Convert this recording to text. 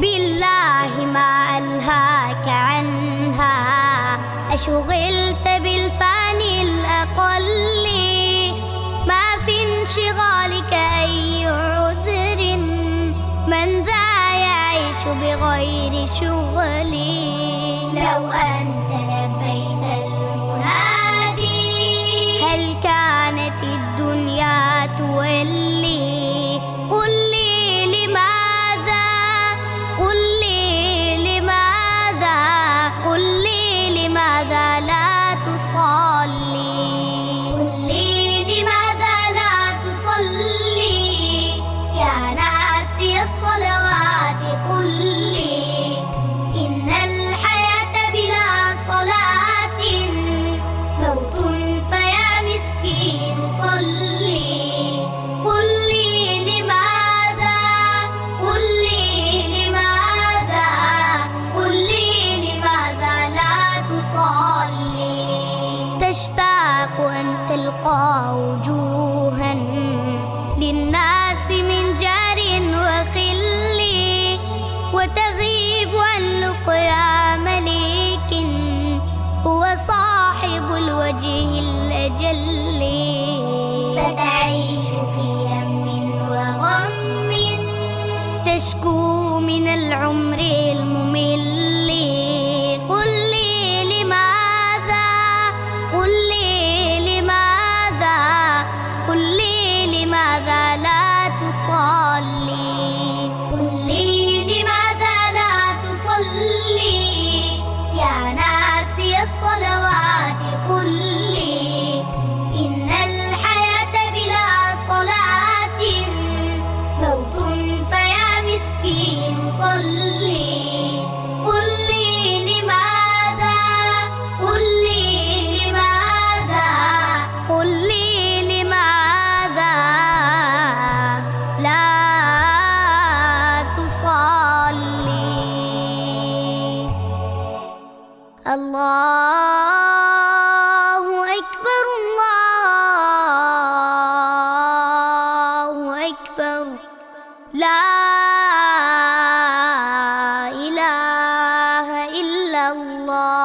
بالله ما ألهاك عنها. أشغلت بالفاني الأقل. ما في انشغالك أي عذر. من ذا يعيش بغير شغل. لو أنت تشكو من العمر الممل. قل لي لماذا؟ قل لي لماذا؟ قل لي لماذا لا تصلي؟ قل لي لماذا لا تصلي؟ الله أكبر الله أكبر. لا إله إلا الله.